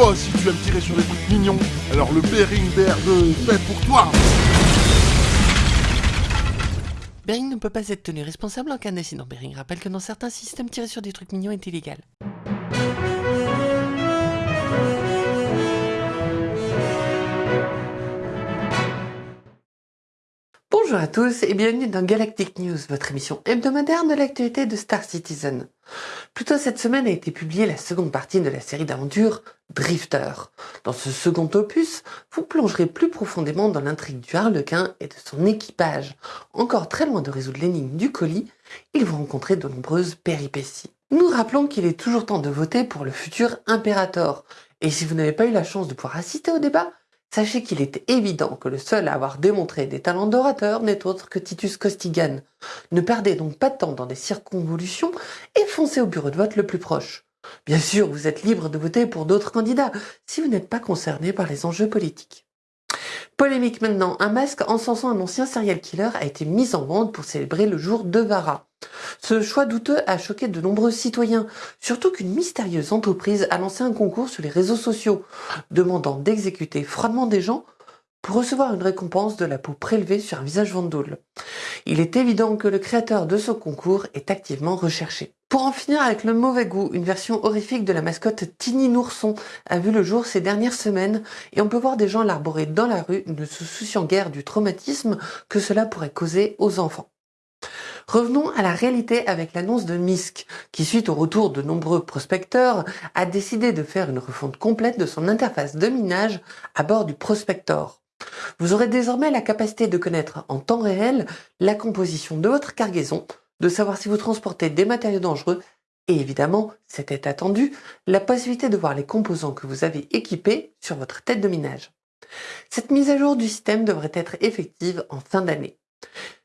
Toi aussi, tu aimes tirer sur des trucs mignons. Alors le Bering Bear 2 fait pour toi. Bering ne peut pas être tenu responsable en cas d'accident. Bering rappelle que dans certains systèmes, tirer sur des trucs mignons est illégal. À tous et bienvenue dans Galactic News, votre émission hebdomadaire de l'actualité de Star Citizen. Plus tôt cette semaine a été publiée la seconde partie de la série d'aventures Drifter. Dans ce second opus, vous plongerez plus profondément dans l'intrigue du Harlequin et de son équipage. Encore très loin de résoudre l'énigme du colis, ils vont rencontrer de nombreuses péripéties. Nous rappelons qu'il est toujours temps de voter pour le futur Imperator. Et si vous n'avez pas eu la chance de pouvoir assister au débat, Sachez qu'il est évident que le seul à avoir démontré des talents d'orateur n'est autre que Titus Costigan. Ne perdez donc pas de temps dans des circonvolutions et foncez au bureau de vote le plus proche. Bien sûr, vous êtes libre de voter pour d'autres candidats si vous n'êtes pas concerné par les enjeux politiques. Polémique maintenant, un masque encensant un ancien serial killer a été mis en vente pour célébrer le jour de Vara. Ce choix douteux a choqué de nombreux citoyens, surtout qu'une mystérieuse entreprise a lancé un concours sur les réseaux sociaux, demandant d'exécuter froidement des gens pour recevoir une récompense de la peau prélevée sur un visage vendoule. Il est évident que le créateur de ce concours est activement recherché. Pour en finir avec le mauvais goût, une version horrifique de la mascotte Tini Nourson a vu le jour ces dernières semaines et on peut voir des gens l'arborer dans la rue, ne se souciant guère du traumatisme que cela pourrait causer aux enfants. Revenons à la réalité avec l'annonce de MISC, qui suite au retour de nombreux prospecteurs, a décidé de faire une refonte complète de son interface de minage à bord du Prospector. Vous aurez désormais la capacité de connaître en temps réel la composition de votre cargaison, de savoir si vous transportez des matériaux dangereux et évidemment, c'était attendu, la possibilité de voir les composants que vous avez équipés sur votre tête de minage. Cette mise à jour du système devrait être effective en fin d'année.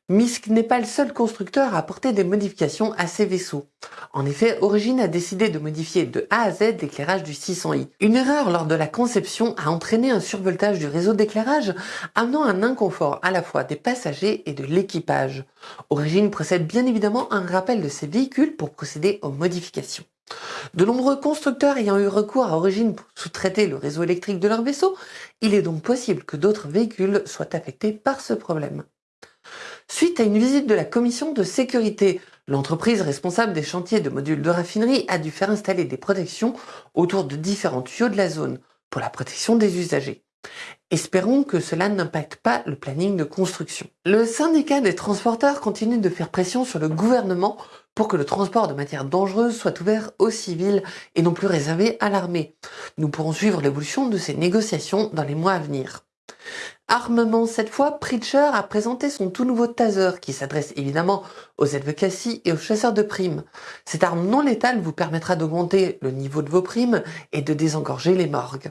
Misk n'est pas le seul constructeur à apporter des modifications à ses vaisseaux. En effet, Origin a décidé de modifier de A à Z l'éclairage du 600i. Une erreur lors de la conception a entraîné un survoltage du réseau d'éclairage, amenant un inconfort à la fois des passagers et de l'équipage. Origin procède bien évidemment à un rappel de ses véhicules pour procéder aux modifications. De nombreux constructeurs ayant eu recours à Origin pour sous-traiter le réseau électrique de leur vaisseau, il est donc possible que d'autres véhicules soient affectés par ce problème suite à une visite de la commission de sécurité. L'entreprise responsable des chantiers de modules de raffinerie a dû faire installer des protections autour de différents tuyaux de la zone pour la protection des usagers. Espérons que cela n'impacte pas le planning de construction. Le syndicat des transporteurs continue de faire pression sur le gouvernement pour que le transport de matières dangereuses soit ouvert aux civils et non plus réservé à l'armée. Nous pourrons suivre l'évolution de ces négociations dans les mois à venir. Armement cette fois, Preacher a présenté son tout nouveau taser qui s'adresse évidemment aux Cassie et aux chasseurs de primes. Cette arme non létale vous permettra d'augmenter le niveau de vos primes et de désengorger les morgues.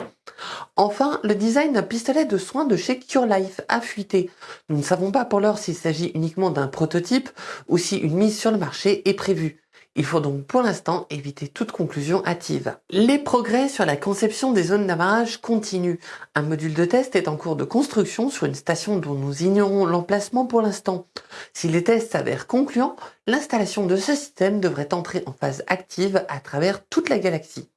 Enfin, le design d'un pistolet de soins de chez Cure Life a fuité. Nous ne savons pas pour l'heure s'il s'agit uniquement d'un prototype ou si une mise sur le marché est prévue. Il faut donc pour l'instant éviter toute conclusion hâtive. Les progrès sur la conception des zones d'amarrage continuent. Un module de test est en cours de construction sur une station dont nous ignorons l'emplacement pour l'instant. Si les tests s'avèrent concluants, l'installation de ce système devrait entrer en phase active à travers toute la galaxie.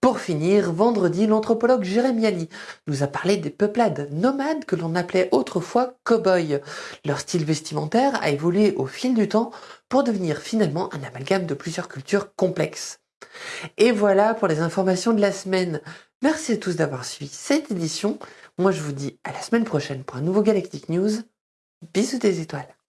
Pour finir, vendredi, l'anthropologue Jérémy Ali nous a parlé des peuplades nomades que l'on appelait autrefois cow-boys. Leur style vestimentaire a évolué au fil du temps pour devenir finalement un amalgame de plusieurs cultures complexes. Et voilà pour les informations de la semaine. Merci à tous d'avoir suivi cette édition. Moi je vous dis à la semaine prochaine pour un nouveau Galactic News. Bisous des étoiles.